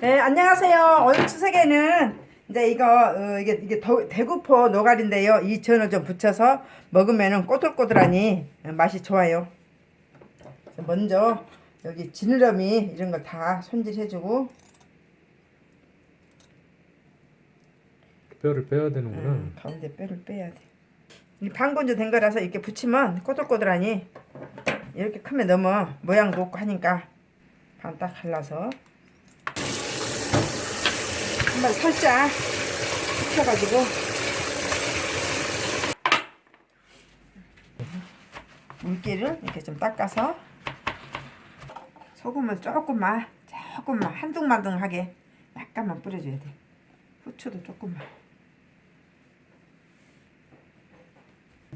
네, 안녕하세요. 오늘 추석에는 이제 이거 어, 이게 이게 더, 대구포 노가리인데요. 이 전을 좀 붙여서 먹으면은 꼬들꼬들하니 맛이 좋아요. 먼저 여기 지느러미 이런 걸다 손질해주고 뼈를 빼야 되는구나. 음, 가운데 뼈를 빼야 돼. 이 방건조 된 거라서 이렇게 붙이면 꼬들꼬들하니 이렇게 크면 너무 모양도 없고 하니까 반 딱 갈라서 한번 살짝 식혀가지고. 물기를 이렇게 좀 닦아서 소금을 조금만 조금만 한둥만둥하게 약간만 뿌려줘야 돼. 후추도 조금만.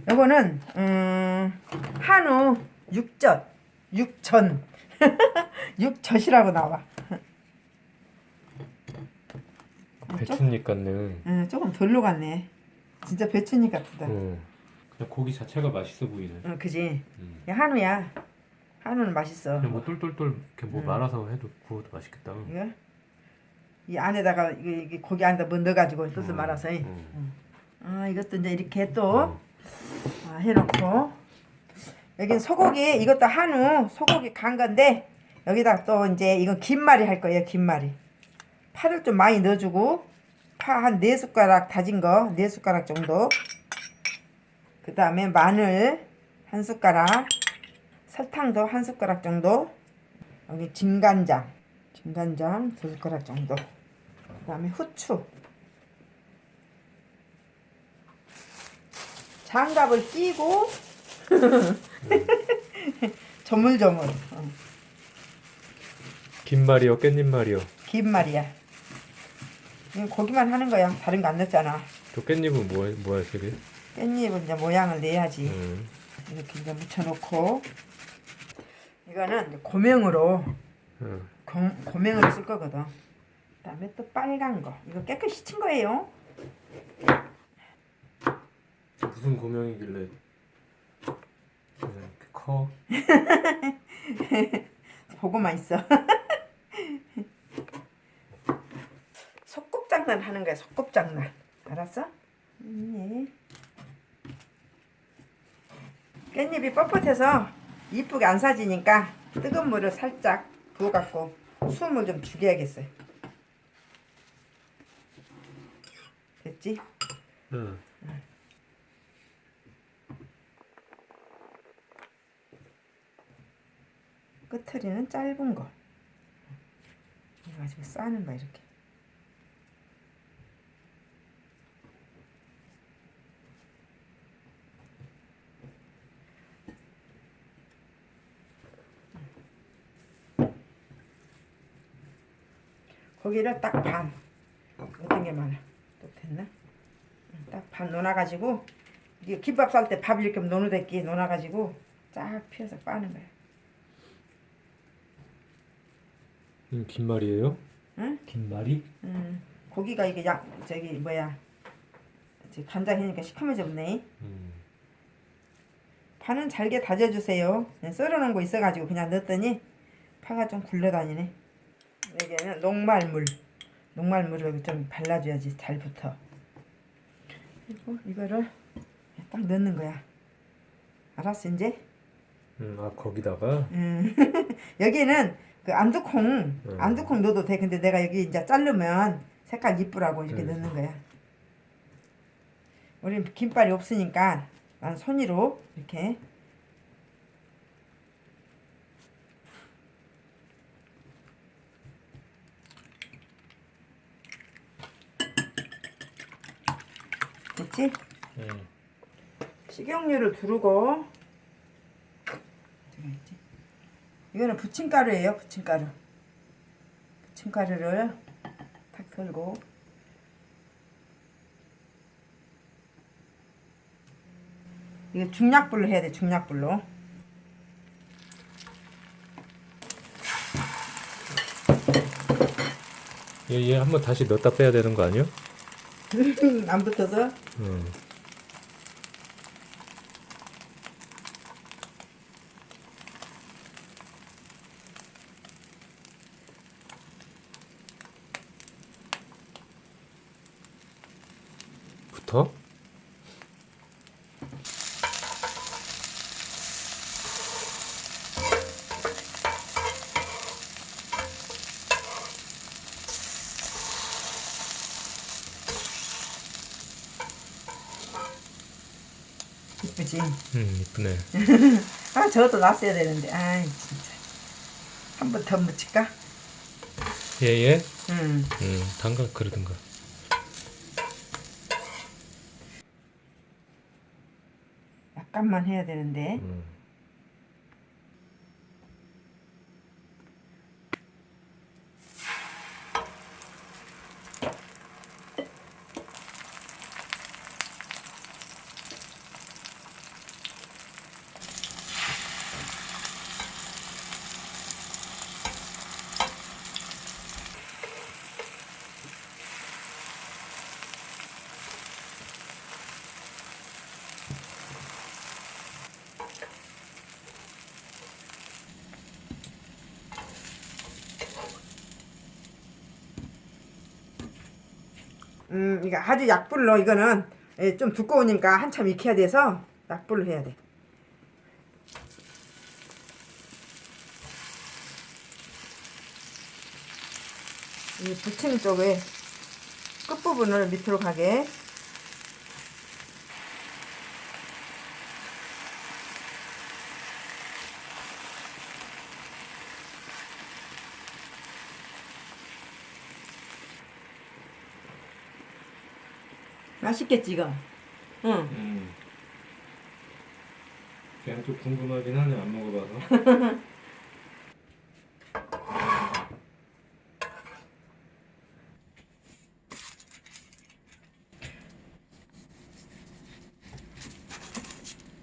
요거는 음, 한우 육젓 육전 육젓이라고 나와 배추잎 같네. 음, 조금 덜 녹았네 진짜 배추잎 같다 어. 그냥 고기 자체가 맛있어 보이네. 응 그지 음. 야, 한우야 한우는 맛있어 그냥 뭐 똘똘똘 이렇게 뭐 음. 말아서 해도 구워도 맛있겠다. 이거 이 안에다가 이게, 이게 고기 안에다 뭐 넣어가지고 뜻을 음, 말아서 음. 아 이것도 이제 이렇게 또 음. 아, 해놓고 여긴 소고기 이것도 한우 소고기 간 건데 여기다 또 이제 이건 김말이 할 거예요 김말이 파를 좀 많이 넣어주고 파 한 네 숟가락 다진 거 네 숟가락 정도. 그 다음에 마늘 한 숟가락 설탕도 한 숟가락 정도. 여기 진간장 진간장 두 숟가락 정도. 그 다음에 후추. 장갑을 끼고 조물조물. 어, 김말이요, 깻잎 말이요. 긴 말이야 고기만 하는 거야 다른 거 안 넣었잖아 저 깻잎은 뭐 뭐야 저게? 깻잎은 이제 모양을 내야지 음. 이렇게 이제 묻혀놓고 이거는 고명으로 어. 고, 고명으로 쓸 거거든 그 다음에 또 빨간 거 이거 깨끗이 친 거예요 무슨 고명이길래 그냥 이렇게 커? 보고만 있어 속곱장난 하는 거야 속곱장난 알았어? 음, 예. 깻잎이 뻣뻣해서 이쁘게 안 사지니까 뜨거운 물을 살짝 부어갖고 숨을 좀 죽여야겠어요 됐지? 응. 끝트리는 짧은 거 이거 가지고 싸는 거 이렇게 고기를 딱 반. 어떤 게 많아? 또 됐나? 딱반 놓아가지고 이게 김밥 쌀 때 밥 이렇게 노노댔기 놓아가지고 쫙 펴서 빠는 거야. 음, 김말이에요? 응? 김말이? 음, 고기가 이게 약 저기 뭐야? 간장이니까 시커매졌네. 음. 파는 잘게 다져주세요. 썰어놓은 거 있어가지고 그냥 넣었더니 파가 좀 굴러다니네 여기에는 녹말물. 녹말물을 좀 발라줘야지 잘 붙어 그리고 이거를 딱 넣는 거야. 알았어 이제? 음, 아 거기다가? 음. 여기는 그 안두콩 음. 안두콩 넣어도 돼. 근데 내가 여기 이제 자르면 색깔 이쁘라고 이렇게 음. 넣는 거야. 우린 김발이 없으니까 난 손으로 이렇게 됐지? 음. 식용유를 두르고? 이거는 부침가루예요 부침가루 부침가루를 탁 털고 이거 중약불로 해야 돼 중약불로 얘, 얘 한번 다시 넣었다 빼야 되는 거 아니야? 안 붙어서 음. 버터. 이쁘지? 음, 이쁘네. 아 저것도 놨어야 되는데 아이 진짜 한 번 더 묻힐까? 예, 예. 음. 음, 담가 그러든가. 약간만 해야 되는데 음. 음 이거 아주 약불로 이거는 예, 좀 두꺼우니까 한참 익혀야 돼서 약불로 해야 돼. 이 부침 쪽에 끝부분을 밑으로 가게 맛있겠지 이거 응 음. 그냥 좀 궁금하긴 하네. 안 먹어봐서.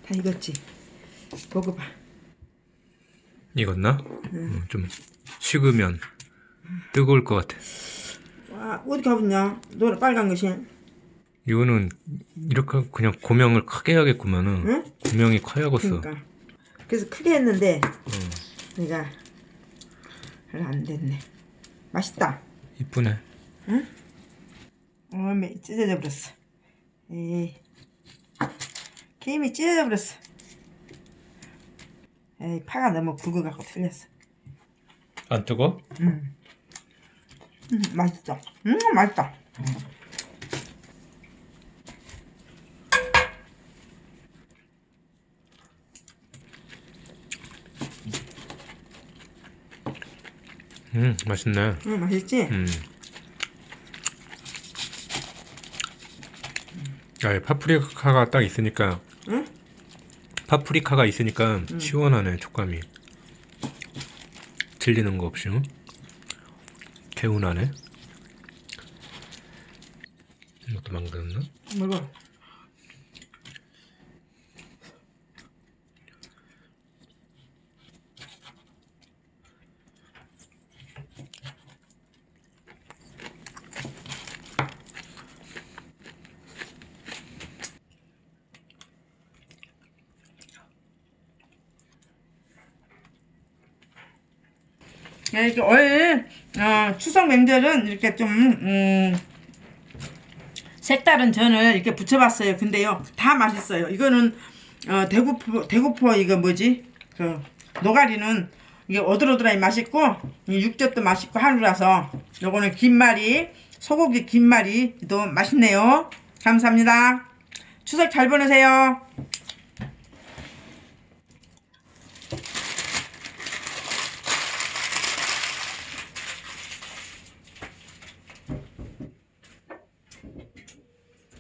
다 익었지 먹어봐 익었나? 음, 좀 식으면 뜨거울 것 같아. 와 어디 가봤냐 노래 빨간 것이 이거는 이렇게 그냥 고명을 크게 해야겠구만은. 응? 고명이 커야겠어. 그러니까 그래서 크게 했는데 음, 내가 별로 안 됐네 맛있다 이쁘네. 어메 찢어져 버렸어 에이 김이 찢어져 버렸어 에이 파가 너무 굵어갖고 틀렸어 안 뜨거? 음. 음 맛있어 음 맛있다 음, 맛있네. 음 맛있지 음. 아, 파프리카가 딱 있으니까 응? 파프리카가 있으니까 시원하네 촉감이. 질리는 거 없이. 응? 개운하네. 이것도 망갔나? 먹어 야, 이렇게 올 어, 추석 명절은 이렇게 좀 음, 색다른 전을 이렇게 부쳐봤어요. 근데요, 다 맛있어요. 이거는 어, 대구포 대구포 이거 뭐지? 그 노가리는 이게 오돌오돌하니 맛있고 이 육젓도 맛있고 한우라서 요거는 김말이 소고기 김말이도 맛있네요. 감사합니다. 추석 잘 보내세요.